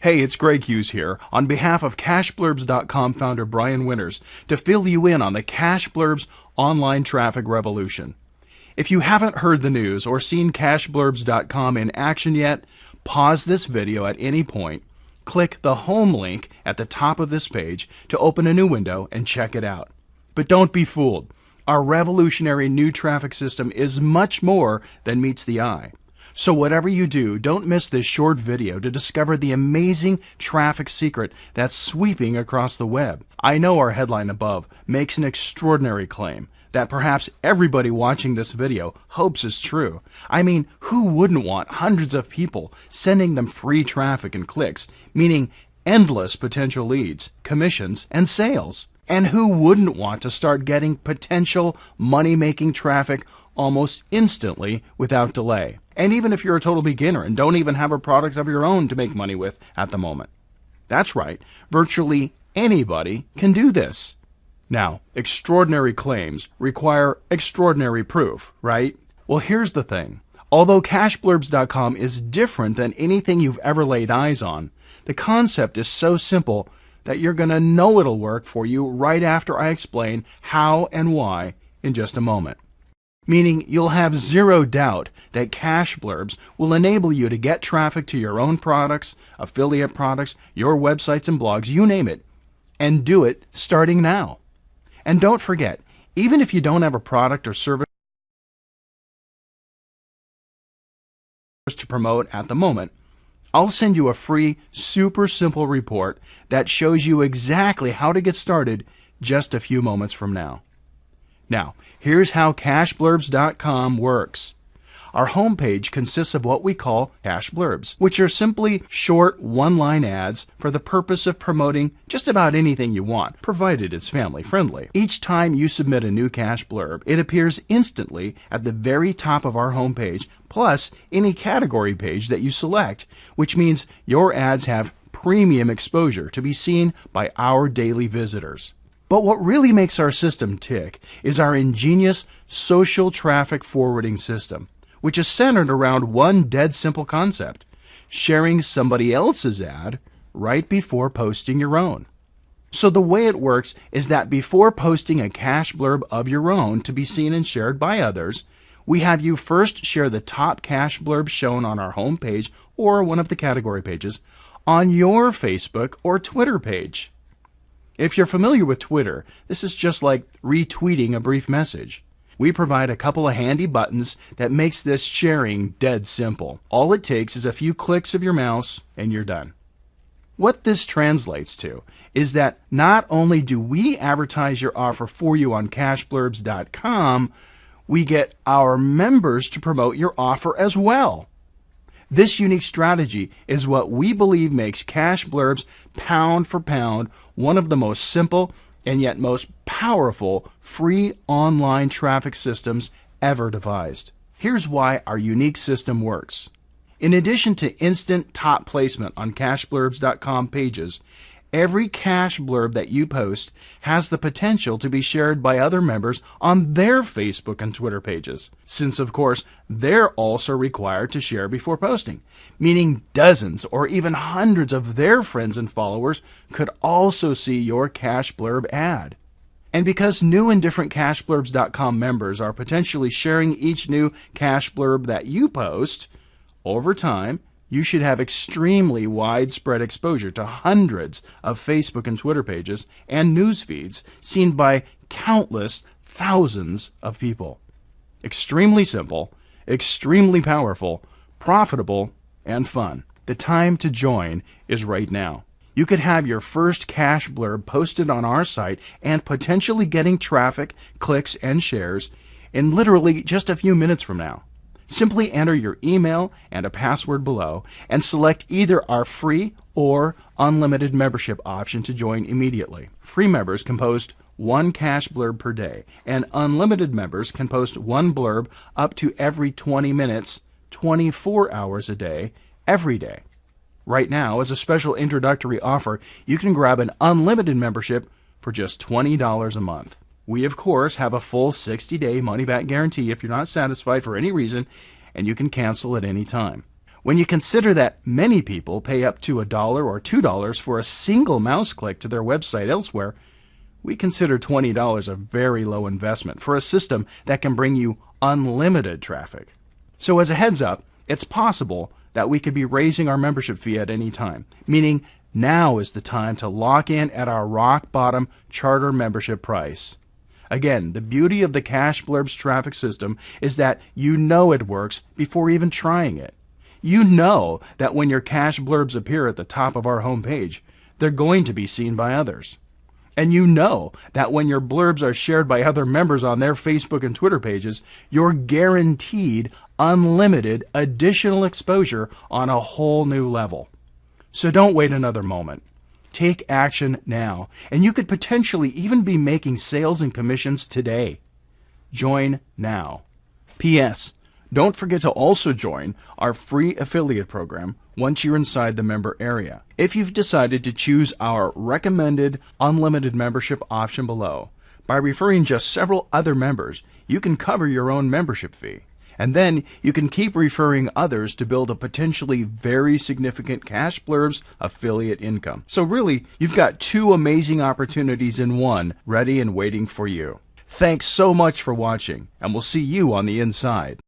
Hey, it's Greg Hughes here on behalf of CashBlurbs.com founder Brian Winters to fill you in on the CashBlurbs online traffic revolution. If you haven't heard the news or seen CashBlurbs.com in action yet, pause this video at any point, click the home link at the top of this page to open a new window and check it out. But don't be fooled. Our revolutionary new traffic system is much more than meets the eye. So whatever you do, don't miss this short video to discover the amazing traffic secret that's sweeping across the web. I know our headline above makes an extraordinary claim that perhaps everybody watching this video hopes is true. I mean, who wouldn't want hundreds of people sending them free traffic and clicks, meaning endless potential leads, commissions, and sales? And who wouldn't want to start getting potential money making traffic almost instantly without delay? And even if you're a total beginner and don't even have a product of your own to make money with at the moment. That's right, virtually anybody can do this. Now, extraordinary claims require extraordinary proof, right? Well, here's the thing. Although cashblurbs.com is different than anything you've ever laid eyes on, the concept is so simple that you're going to know it'll work for you right after I explain how and why in just a moment meaning you'll have zero doubt that cash blurbs will enable you to get traffic to your own products, affiliate products, your websites and blogs, you name it, and do it starting now. And don't forget, even if you don't have a product or service to promote at the moment, I'll send you a free, super simple report that shows you exactly how to get started just a few moments from now. Now, here's how cashblurbs.com works. Our homepage consists of what we call cash blurbs, which are simply short one line ads for the purpose of promoting just about anything you want, provided it's family friendly. Each time you submit a new cash blurb, it appears instantly at the very top of our homepage, plus any category page that you select, which means your ads have premium exposure to be seen by our daily visitors. But what really makes our system tick is our ingenious social traffic forwarding system, which is centered around one dead simple concept sharing somebody else's ad right before posting your own. So the way it works is that before posting a cash blurb of your own to be seen and shared by others, we have you first share the top cash blurb shown on our homepage or one of the category pages on your Facebook or Twitter page. If you're familiar with Twitter, this is just like retweeting a brief message. We provide a couple of handy buttons that makes this sharing dead simple. All it takes is a few clicks of your mouse and you're done. What this translates to is that not only do we advertise your offer for you on cashblurbs.com, we get our members to promote your offer as well. This unique strategy is what we believe makes Cash Blurbs pound for pound one of the most simple and yet most powerful free online traffic systems ever devised. Here's why our unique system works. In addition to instant top placement on cashblurbs.com pages, Every cash blurb that you post has the potential to be shared by other members on their Facebook and Twitter pages, since, of course, they're also required to share before posting, meaning dozens or even hundreds of their friends and followers could also see your cash blurb ad. And because new and different cashblurbs.com members are potentially sharing each new cash blurb that you post, over time, you should have extremely widespread exposure to hundreds of Facebook and Twitter pages and news feeds seen by countless thousands of people. Extremely simple, extremely powerful, profitable, and fun. The time to join is right now. You could have your first cash blurb posted on our site and potentially getting traffic, clicks, and shares in literally just a few minutes from now. Simply enter your email and a password below and select either our free or unlimited membership option to join immediately. Free members can post one cash blurb per day, and unlimited members can post one blurb up to every 20 minutes, 24 hours a day, every day. Right now, as a special introductory offer, you can grab an unlimited membership for just $20 a month. We, of course, have a full 60 day money back guarantee if you're not satisfied for any reason, and you can cancel at any time. When you consider that many people pay up to a dollar or two dollars for a single mouse click to their website elsewhere, we consider $20 a very low investment for a system that can bring you unlimited traffic. So, as a heads up, it's possible that we could be raising our membership fee at any time, meaning now is the time to lock in at our rock bottom charter membership price. Again, the beauty of the Cash Blurbs traffic system is that you know it works before even trying it. You know that when your Cash Blurbs appear at the top of our homepage, they're going to be seen by others. And you know that when your blurbs are shared by other members on their Facebook and Twitter pages, you're guaranteed unlimited additional exposure on a whole new level. So don't wait another moment. Take action now, and you could potentially even be making sales and commissions today. Join now. P.S. Don't forget to also join our free affiliate program once you're inside the member area. If you've decided to choose our recommended unlimited membership option below, by referring just several other members, you can cover your own membership fee. And then you can keep referring others to build a potentially very significant Cash Blurbs affiliate income. So, really, you've got two amazing opportunities in one ready and waiting for you. Thanks so much for watching, and we'll see you on the inside.